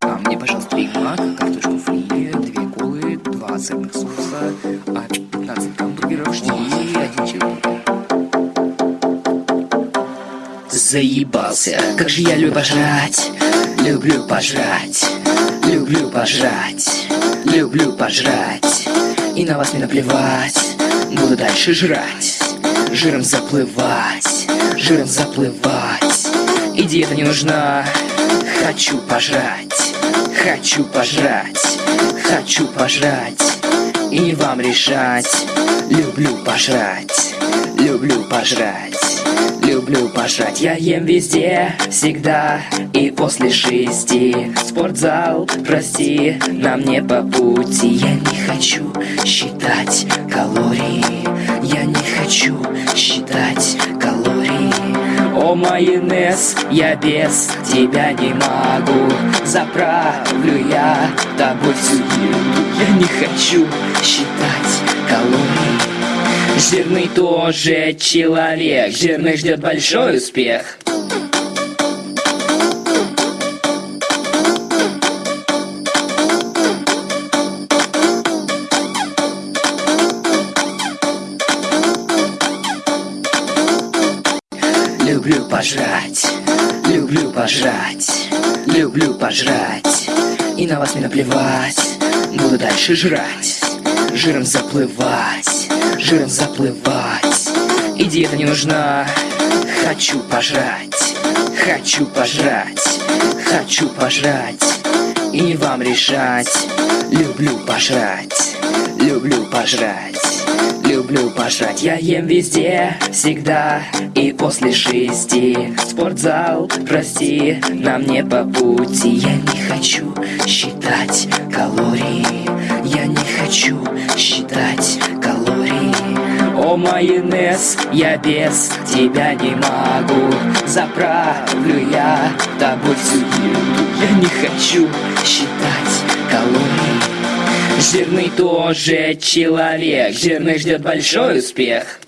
А мне, пожалуйста, Биг Мак, картошку фри, две колы, два сырных соуса, а 15 гамбургеров и один чизбургер. Заебался, как же я люблю пожрать, люблю пожрать, люблю пожрать, люблю пожрать. И на вас мне наплевать, буду дальше жрать, жиром заплывать, жиром заплывать. И диета не нужна, хочу пожрать, хочу пожрать, хочу пожрать. И не вам решать, люблю пожрать, люблю пожрать. Люблю пожрать, я ем везде, всегда и после шести Спортзал, прости, нам не по пути Я не Майонез, я без тебя не могу. Заправлю я тобой всю еду. Я не хочу считать калории Жирный тоже человек, жирный ждет большой успех. Люблю пожрать, люблю пожрать, люблю пожрать. И на вас не наплевать, буду дальше жрать, жиром заплывать жиром заплывать. И диета не нужна Хочу пожрать Хочу пожрать Хочу пожрать. И не вам решать Люблю пожрать Люблю пожрать Люблю пожрать, я ем везде, всегда и после шести. Спортзал, прости, нам не по пути. Я не хочу считать калории. Я не хочу считать калории. О, майонез, я без тебя не могу. Заправлю я тобой всю еду. Я не хочу считать калории Жирный тоже человек, жирный ждет большой успех